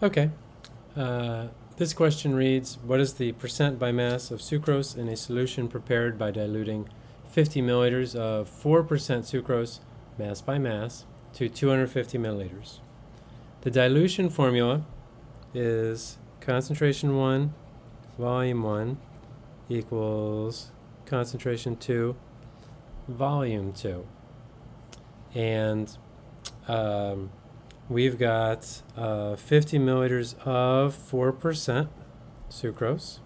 Okay. Uh, this question reads, what is the percent by mass of sucrose in a solution prepared by diluting 50 milliliters of 4% sucrose, mass by mass, to 250 milliliters? The dilution formula is concentration 1, volume 1, equals concentration 2, volume 2. And um, we've got uh, 50 milliliters of 4% sucrose.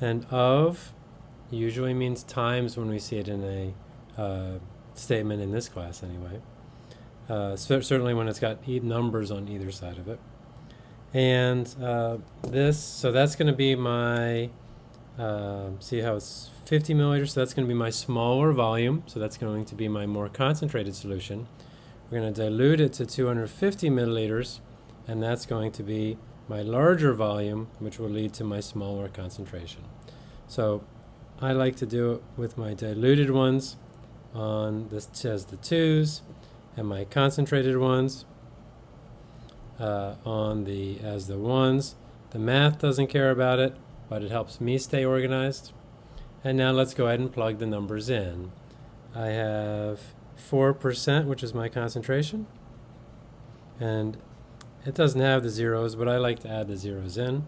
And of usually means times when we see it in a uh, statement in this class anyway. Uh, cer- certainly when it's got e- numbers on either side of it. And uh, this, so that's going to be my, uh, see how it's 50 milliliters, so that's going to be my smaller volume, so that's going to be my more concentrated solution. We're going to dilute it to 250 milliliters, and that's going to be my larger volume, which will lead to my smaller concentration. So I like to do it with my diluted ones on this as the twos, and my concentrated ones uh, on the as the ones. The math doesn't care about it, but it helps me stay organized. And now let's go ahead and plug the numbers in. I have 4%, which is my concentration. And it doesn't have the zeros, but I like to add the zeros in.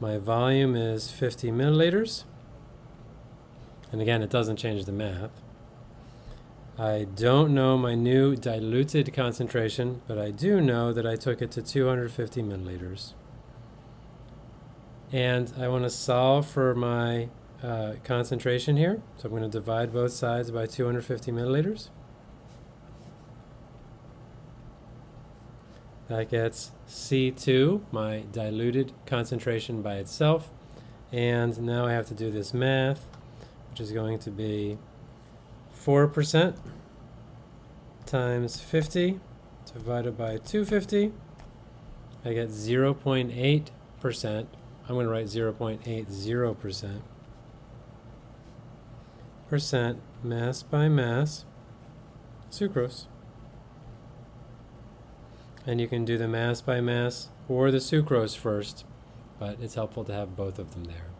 My volume is 50 milliliters. And again, it doesn't change the math. I don't know my new diluted concentration, but I do know that I took it to 250 milliliters. And I want to solve for my uh, concentration here. So I'm going to divide both sides by 250 milliliters. That gets C2, my diluted concentration by itself. And now I have to do this math, which is going to be 4% times 50 divided by 250. I get 0.8%. I'm going to write 0.80% percent mass by mass sucrose. And you can do the mass by mass or the sucrose first, but it's helpful to have both of them there.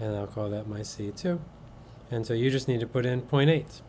And I'll call that my C2. And so you just need to put in 0.8.